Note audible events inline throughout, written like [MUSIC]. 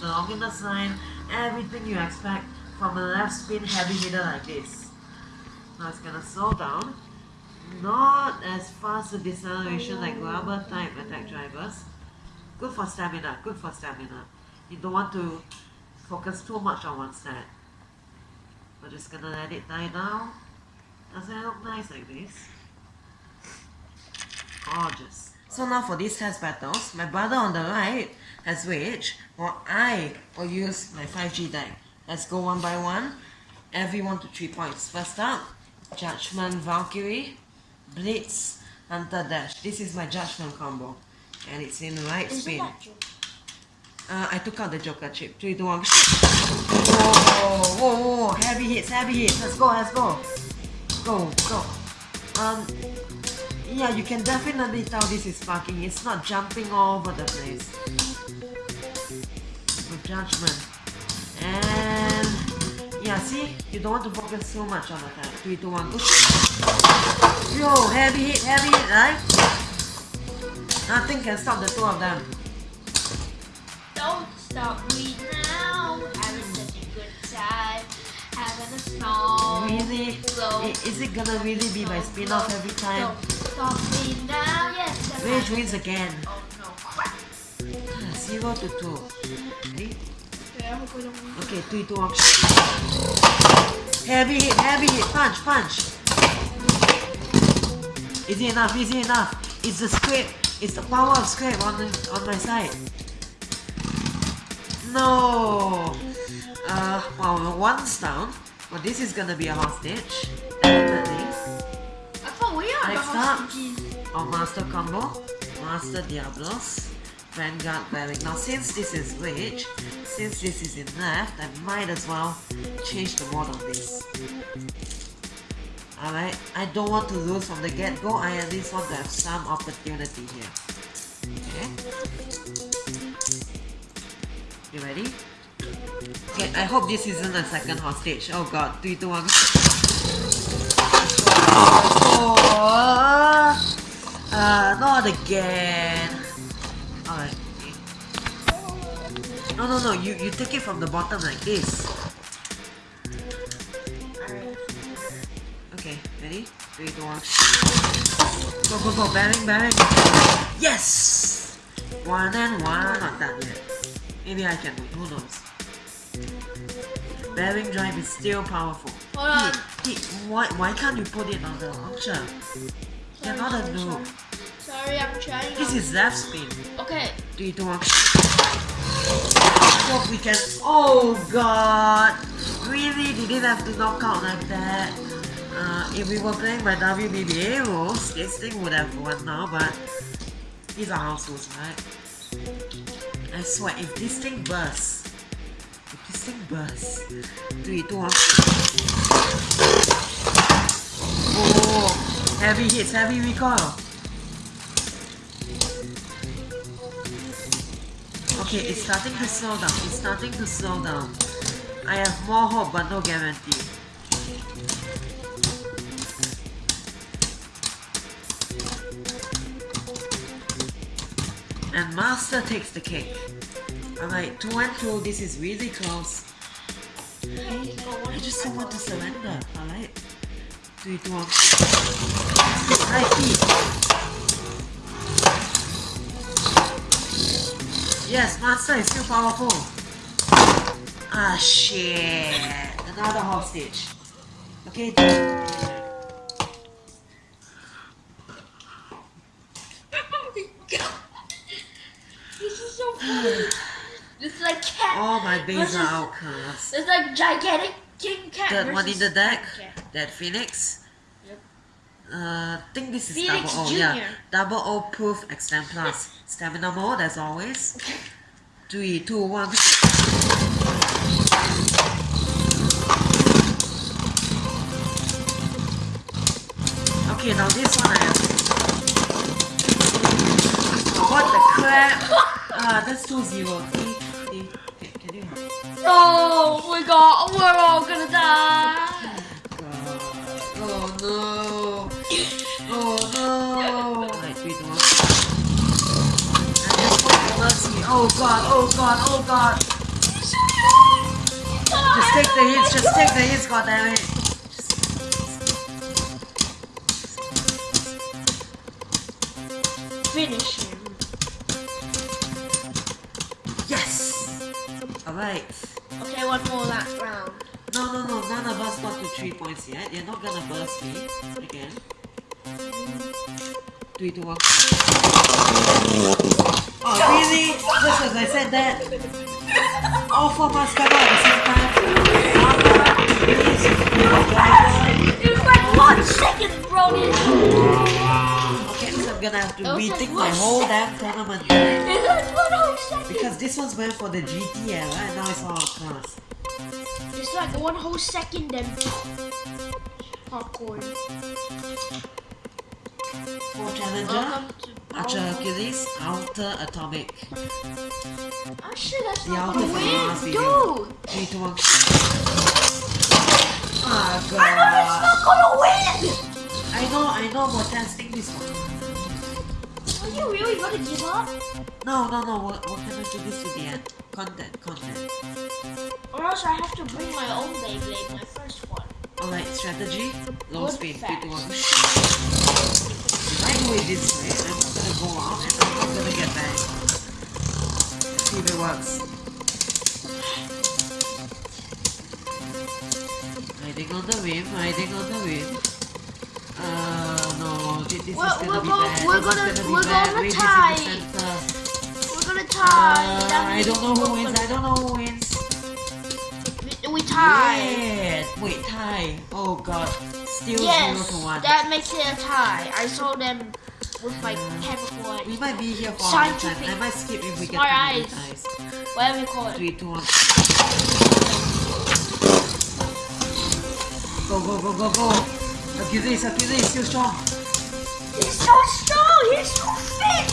expect from the line, everything you expect from a left spin heavy hitter like this. Now it's gonna slow down. Not as fast a deceleration like rubber type attack drivers. Good for stamina, good for stamina. You don't want to focus too much on one side. We're just gonna let it die down. Doesn't it look nice like this? Gorgeous. So now for these test battles, my brother on the right has Rage, while I will use my 5G deck. Let's go one by one. Every one to three points. First up, Judgment Valkyrie, Blitz, Hunter Dash. This is my Judgment combo. And it's in right spin. Uh, I took out the Joker chip. 3, 2, 1. Whoa, whoa, whoa. Heavy hits, heavy hits. Let's go, let's go. Go, go. Um, yeah, you can definitely tell this is sparking. It's not jumping all over the place. With judgment. And yeah, see? You don't want to focus so much on attack. 3, 2, 1, push. Yo, heavy hit, heavy hit, right? Nothing can stop the two of them. Don't stop me now. Having such a good time. Having a song. Really? Is it gonna really be my spin off every time? Rage wins again. Oh no, crap. Zero to two. Ready? Okay, three, two, one. Heavy hit, heavy hit, punch, punch. Easy enough, easy enough. It's the scrape. It's the power of scrape on the, on my side. No. Uh, well, one's down. Well, this is gonna be a hostage. Next up. Our master combo, Master Diablos, Vanguard Bearing. Now since this is Rage, since this is in left, I might as well change the mode of this. Alright, I don't want to lose from the get-go, I at least want to have some opportunity here. Okay? You ready? Okay, I hope this isn't a second hostage. Oh god, 3, 2, 1. Uh, not again. Alright. No, no, no. You you take it from the bottom like this. Okay, ready? Three, two, one. Go, go, go. Bearing, bearing. Yes. One and one. Not that yet. Maybe I can win. Who knows? Bearing drive is still powerful. Hold on. Why why can't you put it on the launcher? You're not a noob. Sorry, I'm trying. This is left spin. Okay. Three, two, one. Hope we can. Oh god! Really? Did it have to knock out like that? Uh, if we were playing by WBBA rules, this thing would have won now, but these are house rules, right? I swear, if this thing bursts, bursts, three, two, one. Oh, heavy hits, heavy recoil. Okay, it's starting to slow down. It's starting to slow down. I have more hope, but no guarantee. And Master takes the cake. Alright, 2 and 2, this is really close. I just don't want to surrender, alright? 3, 2, 1. High feet. Yes, Master is still powerful. Ah, shit. Another hostage. Okay. [LAUGHS] This is so funny. [SIGHS] like cat. All my versus- are outcast. It's like gigantic king cat. That one in the deck, that Phoenix. Yep. Uh, think this is Phoenix double O. Yeah, double O proof extend plus. Stamina mode as always. Three, two, one. Okay, now this one I have. What the crap? [LAUGHS] Ah, that's two zero. Oh my god, we're all gonna die. Oh no! Oh no! Oh god, oh god, oh god. Just take the hits, just take the hits, god damn it. Finish him. Alright. Okay, one more last round. No, no, no, none of us got to 3 points yet. You're not gonna burst me again. 3, 2, 1. Oh, really? Just as I said that. All four must come out at the same time. It was like one second, Brody. I'm gonna have to rethink my whole damn tournament. It's like one whole second. Because this one's meant for the GTL, right? Now it's all class. It's like one whole second then popcorn. For Challenger, to Archer Hercules, Outer Atomic. Oh shit, that's The not outer the video. dude. 3, 2, 1. Ah, I know it's not gonna win. I know, I know, we're testing this one. Are you really gonna give up? No, no, no, we're, we're gonna do this to the end. Content, content. Or else I have to bring my own Beyblade, my first one. Alright, strategy, low Good spin, 3, fast. 2, 1. If I it this way, I'm not gonna go out and I'm not gonna get back. Let's see if it works. Riding on the wind, riding on the wind. We're- is gonna we're be bad. we're this is gonna- we're gonna this tie. We're gonna tie. Uh, I don't know who wins, I don't know who wins. We, we tie. Yeah. Wait, tie. Oh god. Still Yes, 0 to 1. that makes it a tie. I saw them with my chemical We might be here for a long time. I might skip if we get eyes. ties. whatever you call it. 3, 2, 1. Go, go, go, go, go. Achilles, Achilles, still strong. He's so strong. He's so thick.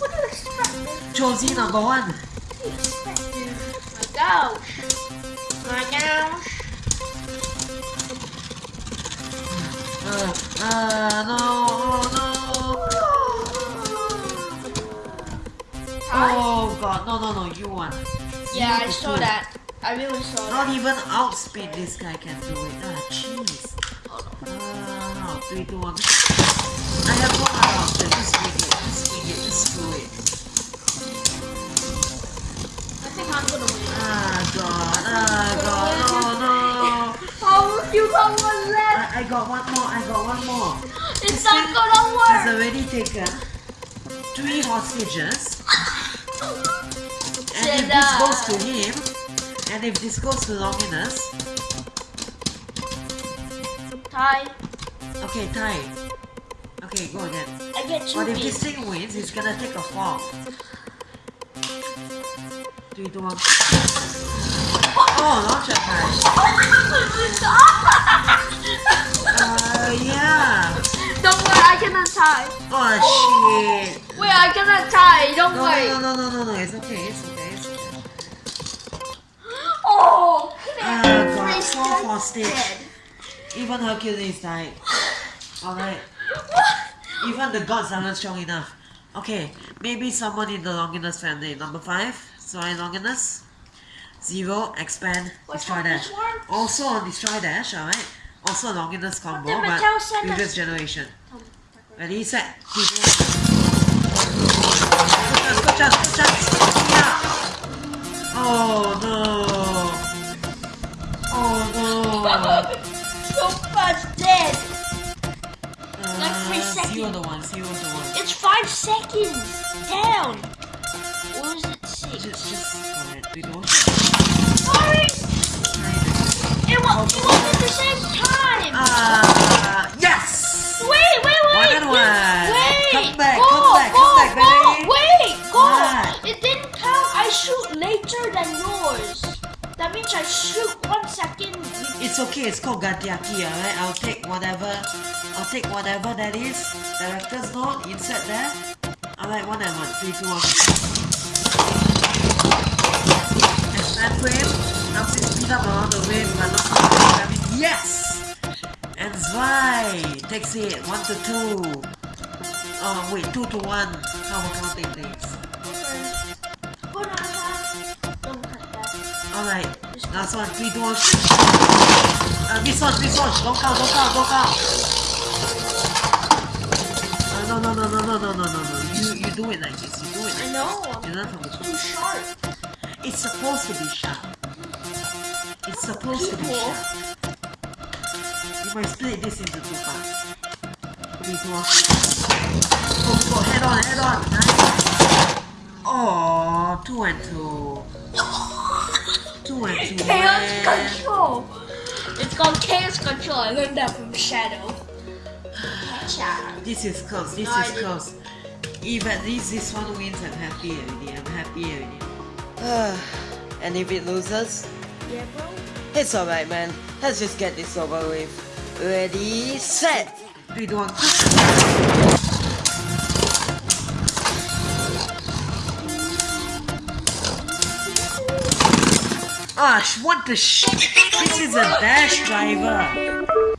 What do you expect? Josie, number one. What do you expect? My gosh. My gosh. Uh, uh, no, no. Oh god, no, no, no, you won. Yeah, Zero I saw two. that. I really saw Not that. even outspeed this guy can do it. Ah, jeez. Oh, no. Ah, 3, 2, 1. I have one. Just swing it, just swing it, just screw it. I think I'm gonna win. Ah, god, ah, god, oh Oh, you got one left. I, I got one more, I got one more. It's This not gonna Has work. already taken three hostages. And if this goes to him, and if this goes to Longinus, Tie. okay, tie. Okay, go again. I get two But if this thing wins, he's gonna take a fall. Three, two, one. Oh, launcher time. Uh, yeah. Don't worry, I cannot tie. Oh, shit. Wait, I cannot tie. Don't No, worry. no, no, no, no, no. It's okay. It's okay. It's okay. Oh, man. God. Just hostage. dead. Even Hercules died. Alright. Even the gods aren't strong enough. Okay, maybe someone in the Longinus family. Number five, Zwei Longinus. Zero, expand, What's destroy dash. Also on destroy dash, alright. Also Longinus combo, but previous us? generation. Ready, set, keep. Good chance, good chance, good chance. Yeah. Oh no. Oh no. so fast dead. Like three Uh, seconds. to one, zero to one. It's five seconds down. Or is it six? Just, just, alright, we go. Sorry. It was, it was at the same time. Ah, yes! wait, wait, wait. One and wait, one. Wait. Come back, go, come back, go, come back, go. baby. Wait, go. What? It didn't count. I shoot later than yours. That means I shoot one second. It's okay, it's called Gatiaki, alright? I'll take whatever, I'll take whatever that is. Director's note, insert there. Alright, one and one, three, two, one. Expand frame, helps it speed up around the rim, but not much damage. Yes! And Zwei takes it, one to two. Oh wait, two to one. How we're counting things. That. Alright, last one, three, two, one. Uh, this one, this one. Don't count, don't count, don't count. No, no, no, no, no, no, no, no, no. You, you do it like this. You do it. I know. You learn from the Too sharp. It's supposed to be sharp. It's supposed to be sharp. You might split this into two parts. Three, two, one. Go, oh, head on, head on. Nice. Oh, two and two. Two and two. Chaos control. It's called chaos control. I learned that from Shadow. This is close. This No, is close. If at least this one wins, I'm happy already. I'm happy already. [SIGHS] and if it loses, Yeah, bro. it's alright, man. Let's just get this over with. Ready, set. Three, two, one. Ah, sh- what the sh? This is a dash driver.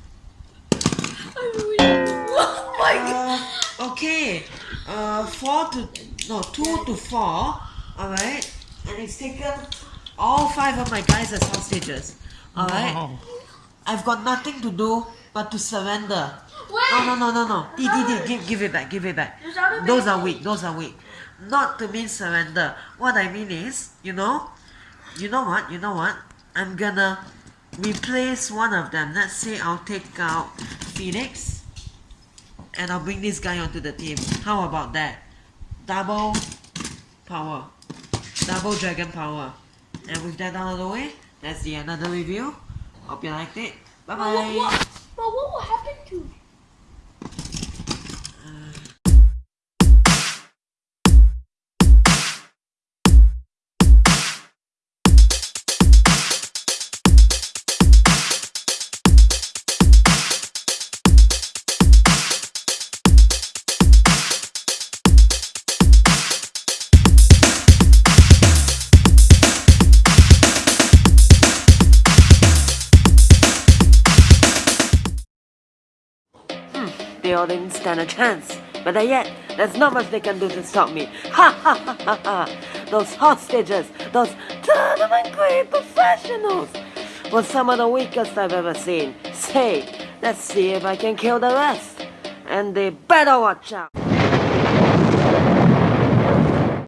Uh, okay. Uh, four to no two to four. All right, and it's taken all five of my guys as hostages. All right. I've got nothing to do but to surrender. Wait. No, no, no, no, no. Di, di, di, give, give it back, give it back. Those are weak, those are weak. Not to mean surrender. What I mean is, you know, you know what, you know what? I'm gonna replace one of them. Let's say I'll take out Phoenix and I'll bring this guy onto the team. How about that? Double power. Double dragon power. And with that out of the way, that's the end of the review. Hope you liked it. Bye bye. But what, what, but what will happen They all didn't stand a chance. Better yet, there's not much they can do to stop me. Ha ha ha ha ha! Those hostages, those tournament grade professionals, were some of the weakest I've ever seen. Say, let's see if I can kill the rest. And they better watch out.